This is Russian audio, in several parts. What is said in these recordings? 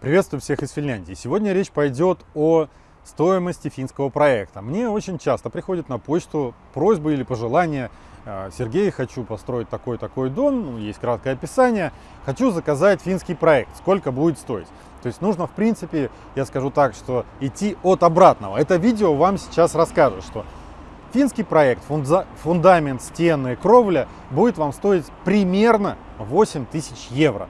Приветствую всех из Финляндии. Сегодня речь пойдет о стоимости финского проекта. Мне очень часто приходят на почту просьбы или пожелания. «Э, Сергей, хочу построить такой-такой дом, ну, есть краткое описание. Хочу заказать финский проект, сколько будет стоить. То есть нужно, в принципе, я скажу так, что идти от обратного. Это видео вам сейчас расскажет, что финский проект, фундамент, стены, кровля будет вам стоить примерно 8 тысяч евро.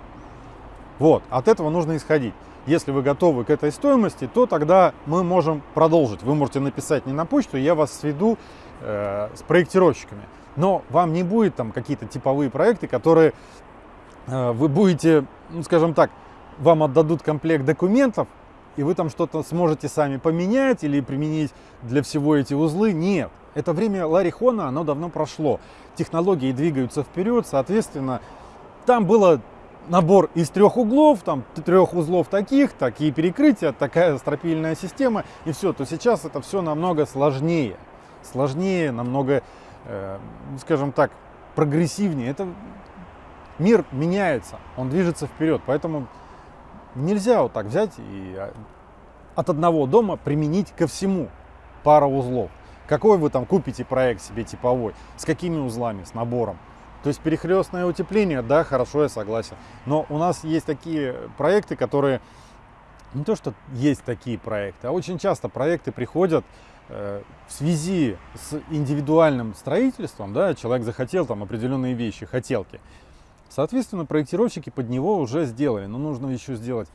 Вот, от этого нужно исходить. Если вы готовы к этой стоимости, то тогда мы можем продолжить. Вы можете написать не на почту, я вас сведу э, с проектировщиками. Но вам не будет там какие-то типовые проекты, которые э, вы будете, ну, скажем так, вам отдадут комплект документов, и вы там что-то сможете сами поменять или применить для всего эти узлы. Нет, это время Ларихона, оно давно прошло. Технологии двигаются вперед, соответственно, там было набор из трех углов, там трех узлов таких, такие перекрытия, такая стропильная система и все, то сейчас это все намного сложнее. Сложнее, намного, э, скажем так, прогрессивнее. Это мир меняется, он движется вперед, поэтому нельзя вот так взять и а, от одного дома применить ко всему пара узлов. Какой вы там купите проект себе типовой, с какими узлами, с набором. То есть перехлестное утепление, да, хорошо, я согласен. Но у нас есть такие проекты, которые не то, что есть такие проекты, а очень часто проекты приходят э, в связи с индивидуальным строительством, да, человек захотел там определенные вещи, хотелки. Соответственно, проектировщики под него уже сделали, но нужно еще сделать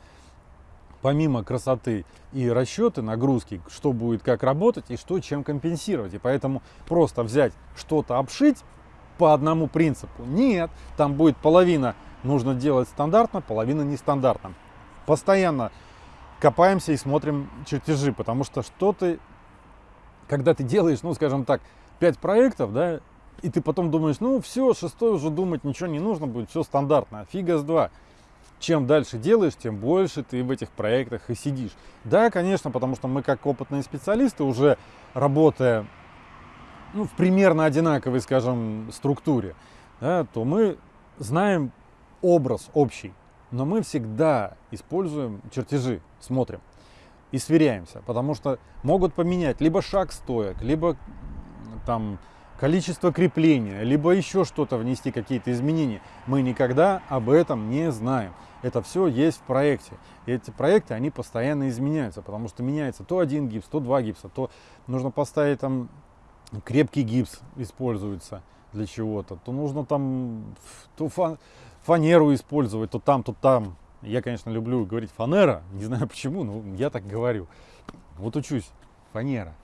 помимо красоты и расчеты нагрузки, что будет как работать и что чем компенсировать. И поэтому просто взять что-то обшить по одному принципу. Нет, там будет половина нужно делать стандартно, половина нестандартно. Постоянно копаемся и смотрим чертежи, потому что что ты, когда ты делаешь, ну, скажем так, 5 проектов, да, и ты потом думаешь, ну, все, шестой уже думать ничего не нужно будет, все стандартно, фига с два. Чем дальше делаешь, тем больше ты в этих проектах и сидишь. Да, конечно, потому что мы как опытные специалисты, уже работая ну, в примерно одинаковой, скажем, структуре, да, то мы знаем образ общий, но мы всегда используем чертежи, смотрим и сверяемся, потому что могут поменять либо шаг стоек, либо там количество крепления, либо еще что-то внести, какие-то изменения. Мы никогда об этом не знаем. Это все есть в проекте. И эти проекты, они постоянно изменяются, потому что меняется то один гипс, то два гипса, то нужно поставить там крепкий гипс используется для чего-то, то нужно там то фанеру использовать, то там, то там. Я, конечно, люблю говорить фанера, не знаю почему, но я так говорю. Вот учусь, фанера.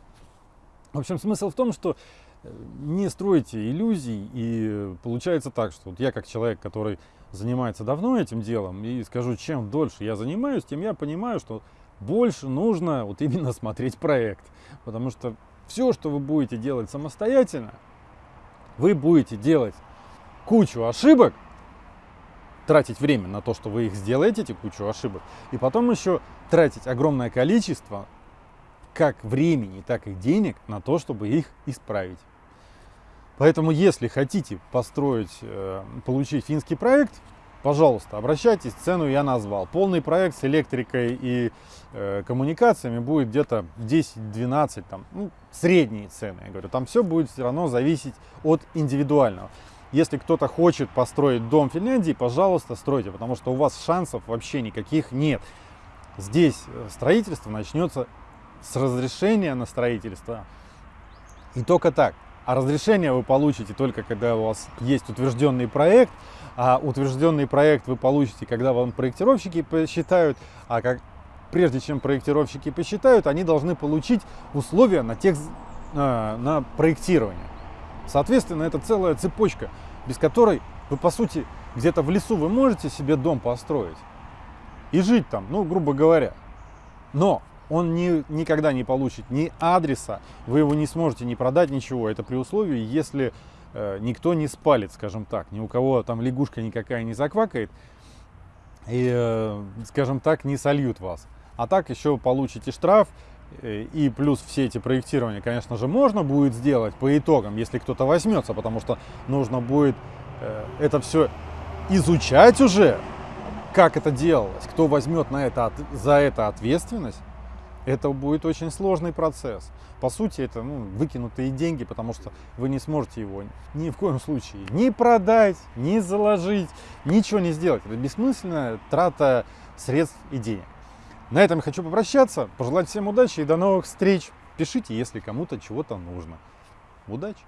В общем, смысл в том, что э, не стройте иллюзий, и получается так, что вот я как человек, который занимается давно этим делом, и скажу, чем дольше я занимаюсь, тем я понимаю, что больше нужно вот именно смотреть проект, потому что все, что вы будете делать самостоятельно, вы будете делать кучу ошибок, тратить время на то, что вы их сделаете, эти кучу ошибок, и потом еще тратить огромное количество как времени, так и денег на то, чтобы их исправить. Поэтому, если хотите построить, э, получить финский проект, пожалуйста, обращайтесь, цену я назвал. Полный проект с электрикой и э, коммуникациями будет где-то 10-12, там, ну, средние цены, я говорю. Там все будет все равно зависеть от индивидуального. Если кто-то хочет построить дом в Финляндии, пожалуйста, стройте, потому что у вас шансов вообще никаких нет. Здесь э, строительство начнется с разрешения на строительство. И только так. А разрешение вы получите только когда у вас есть утвержденный проект, а утвержденный проект вы получите, когда вам проектировщики посчитают, а как, прежде чем проектировщики посчитают, они должны получить условия на, тех, на, на проектирование. Соответственно, это целая цепочка, без которой вы, по сути, где-то в лесу вы можете себе дом построить и жить там, ну, грубо говоря. Но он ни, никогда не получит ни адреса, вы его не сможете не продать, ничего. Это при условии, если э, никто не спалит, скажем так, ни у кого там лягушка никакая не заквакает, и, э, скажем так, не сольют вас. А так еще получите штраф, э, и плюс все эти проектирования, конечно же, можно будет сделать по итогам, если кто-то возьмется, потому что нужно будет э, это все изучать уже, как это делалось, кто возьмет на это, за это ответственность, это будет очень сложный процесс. По сути, это ну, выкинутые деньги, потому что вы не сможете его ни в коем случае ни продать, ни заложить, ничего не сделать. Это бессмысленная трата средств и денег. На этом я хочу попрощаться, пожелать всем удачи и до новых встреч. Пишите, если кому-то чего-то нужно. Удачи!